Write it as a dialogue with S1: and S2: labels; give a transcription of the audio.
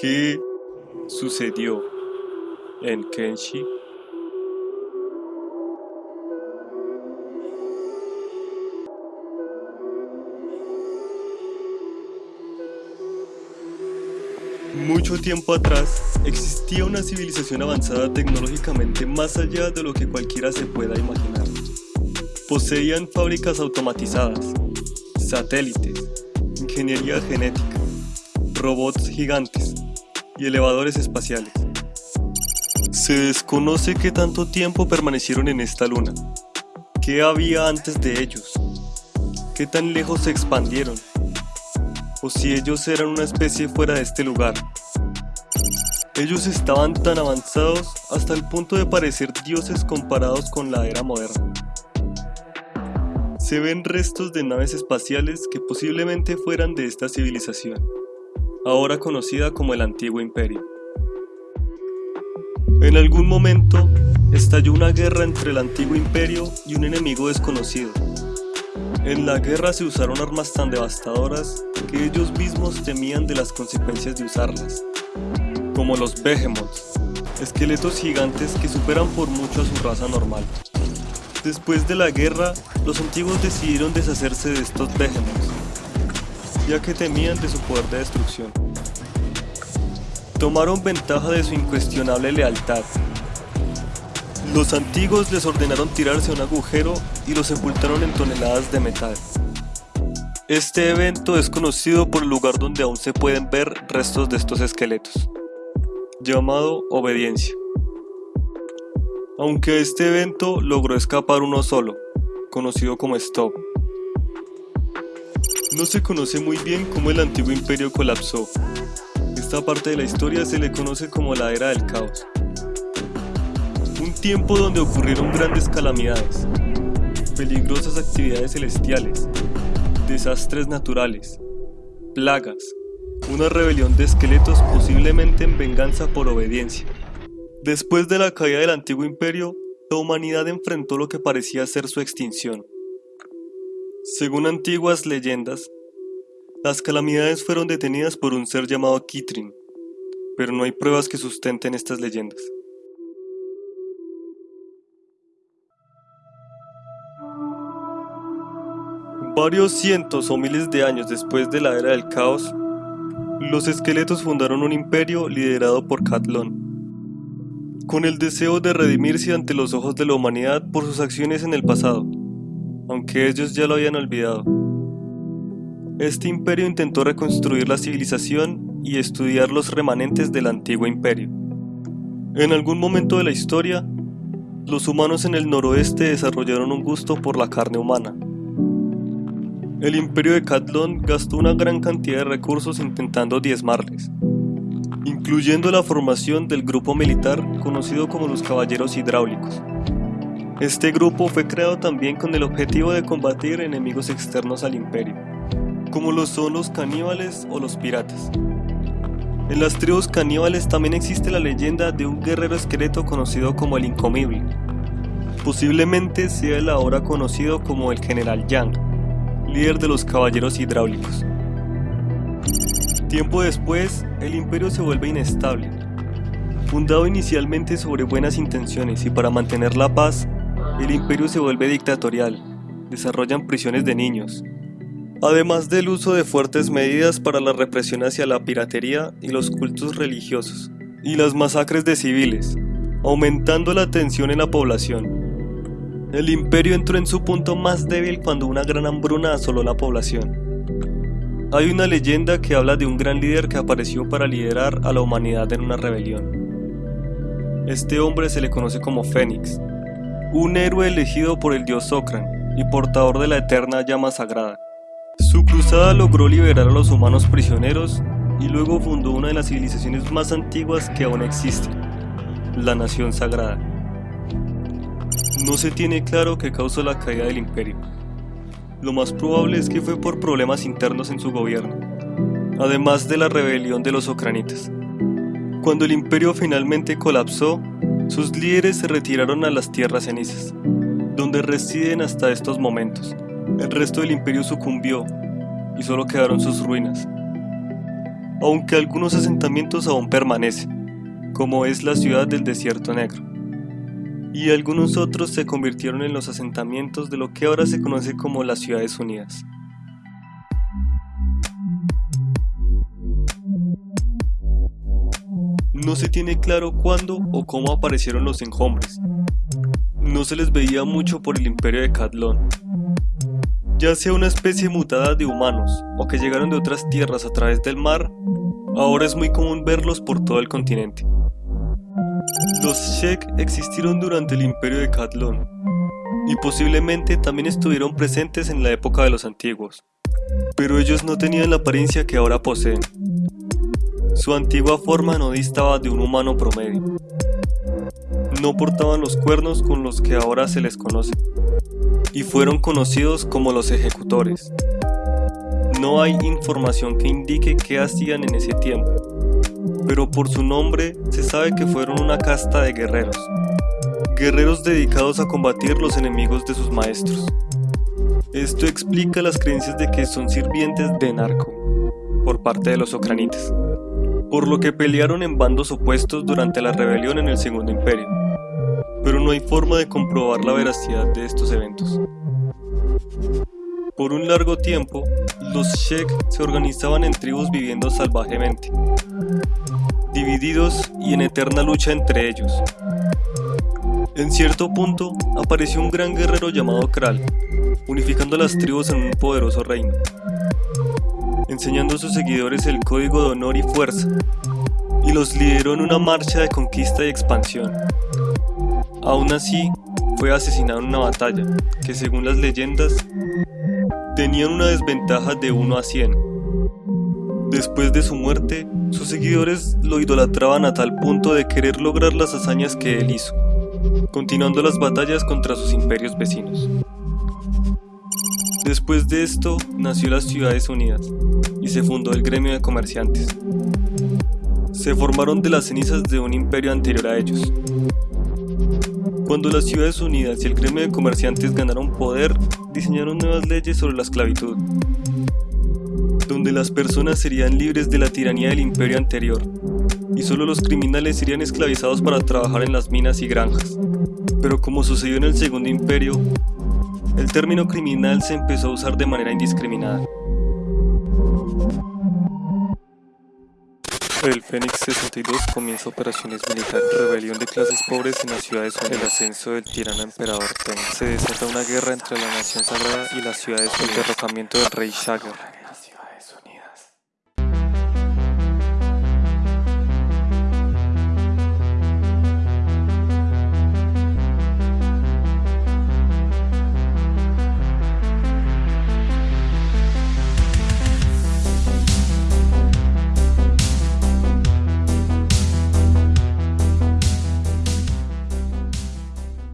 S1: ¿Qué sucedió en Kenshi? Mucho tiempo atrás existía una civilización avanzada tecnológicamente más allá de lo que cualquiera se pueda imaginar. Poseían fábricas automatizadas, satélites, ingeniería genética, robots gigantes y elevadores espaciales. Se desconoce qué tanto tiempo permanecieron en esta luna, qué había antes de ellos, qué tan lejos se expandieron, o si ellos eran una especie fuera de este lugar. Ellos estaban tan avanzados hasta el punto de parecer dioses comparados con la era moderna. Se ven restos de naves espaciales que posiblemente fueran de esta civilización, ahora conocida como el Antiguo Imperio. En algún momento, estalló una guerra entre el Antiguo Imperio y un enemigo desconocido. En la guerra se usaron armas tan devastadoras que ellos mismos temían de las consecuencias de usarlas, como los Behemoths, esqueletos gigantes que superan por mucho a su raza normal. Después de la guerra, los antiguos decidieron deshacerse de estos Behemoths, ya que temían de su poder de destrucción. Tomaron ventaja de su incuestionable lealtad. Los antiguos les ordenaron tirarse a un agujero y los sepultaron en toneladas de metal. Este evento es conocido por el lugar donde aún se pueden ver restos de estos esqueletos, llamado Obediencia. Aunque este evento logró escapar uno solo, conocido como Stop. No se conoce muy bien cómo el antiguo imperio colapsó. Esta parte de la historia se le conoce como la Era del Caos. Un tiempo donde ocurrieron grandes calamidades, peligrosas actividades celestiales, desastres naturales, plagas, una rebelión de esqueletos posiblemente en venganza por obediencia. Después de la caída del antiguo imperio, la humanidad enfrentó lo que parecía ser su extinción. Según antiguas leyendas, las calamidades fueron detenidas por un ser llamado Kitrin, pero no hay pruebas que sustenten estas leyendas. Varios cientos o miles de años después de la era del caos, los esqueletos fundaron un imperio liderado por Catlon, con el deseo de redimirse ante los ojos de la humanidad por sus acciones en el pasado, aunque ellos ya lo habían olvidado. Este imperio intentó reconstruir la civilización y estudiar los remanentes del antiguo imperio. En algún momento de la historia, los humanos en el noroeste desarrollaron un gusto por la carne humana, el imperio de Catlon gastó una gran cantidad de recursos intentando diezmarles, incluyendo la formación del grupo militar conocido como los Caballeros Hidráulicos. Este grupo fue creado también con el objetivo de combatir enemigos externos al imperio, como lo son los caníbales o los piratas. En las tribus caníbales también existe la leyenda de un guerrero esqueleto conocido como el Incomible. Posiblemente sea el ahora conocido como el General Yang líder de los caballeros hidráulicos. Tiempo después, el imperio se vuelve inestable. Fundado inicialmente sobre buenas intenciones y para mantener la paz, el imperio se vuelve dictatorial, desarrollan prisiones de niños, además del uso de fuertes medidas para la represión hacia la piratería y los cultos religiosos, y las masacres de civiles, aumentando la tensión en la población. El imperio entró en su punto más débil cuando una gran hambruna asoló la población. Hay una leyenda que habla de un gran líder que apareció para liderar a la humanidad en una rebelión. Este hombre se le conoce como Fénix, un héroe elegido por el dios Sokran y portador de la eterna llama sagrada. Su cruzada logró liberar a los humanos prisioneros y luego fundó una de las civilizaciones más antiguas que aún existen, la Nación Sagrada. No se tiene claro qué causó la caída del imperio. Lo más probable es que fue por problemas internos en su gobierno, además de la rebelión de los ucranitas. Cuando el imperio finalmente colapsó, sus líderes se retiraron a las tierras cenizas, donde residen hasta estos momentos. El resto del imperio sucumbió y solo quedaron sus ruinas. aunque algunos asentamientos aún permanecen, como es la ciudad del Desierto Negro. Y algunos otros se convirtieron en los asentamientos de lo que ahora se conoce como las Ciudades Unidas. No se tiene claro cuándo o cómo aparecieron los enjombres. No se les veía mucho por el imperio de Cadlón. Ya sea una especie mutada de humanos o que llegaron de otras tierras a través del mar, ahora es muy común verlos por todo el continente. Los Shek existieron durante el imperio de Cadlón y posiblemente también estuvieron presentes en la época de los antiguos, pero ellos no tenían la apariencia que ahora poseen. Su antigua forma no distaba de un humano promedio. No portaban los cuernos con los que ahora se les conoce, y fueron conocidos como los ejecutores. No hay información que indique qué hacían en ese tiempo, pero por su nombre se sabe que fueron una casta de guerreros, guerreros dedicados a combatir los enemigos de sus maestros. Esto explica las creencias de que son sirvientes de narco por parte de los ocranitas por lo que pelearon en bandos opuestos durante la rebelión en el Segundo Imperio, pero no hay forma de comprobar la veracidad de estos eventos. Por un largo tiempo, los Shek se organizaban en tribus viviendo salvajemente, divididos y en eterna lucha entre ellos. En cierto punto, apareció un gran guerrero llamado Kral, unificando las tribus en un poderoso reino enseñando a sus seguidores el código de honor y fuerza, y los lideró en una marcha de conquista y expansión. Aún así, fue asesinado en una batalla, que según las leyendas, tenían una desventaja de 1 a 100. Después de su muerte, sus seguidores lo idolatraban a tal punto de querer lograr las hazañas que él hizo, continuando las batallas contra sus imperios vecinos. Después de esto, nació las Ciudades Unidas y se fundó el gremio de comerciantes. Se formaron de las cenizas de un imperio anterior a ellos. Cuando las Ciudades Unidas y el gremio de comerciantes ganaron poder, diseñaron nuevas leyes sobre la esclavitud, donde las personas serían libres de la tiranía del imperio anterior, y solo los criminales serían esclavizados para trabajar en las minas y granjas. Pero como sucedió en el Segundo Imperio, el término criminal se empezó a usar de manera indiscriminada. El Fénix 62 comienza operaciones militares, rebelión de clases pobres en las ciudades unidas, el ascenso del tirano emperador Ten. Se desata una guerra entre la nación sagrada y las ciudades, el derrocamiento del rey Shagger,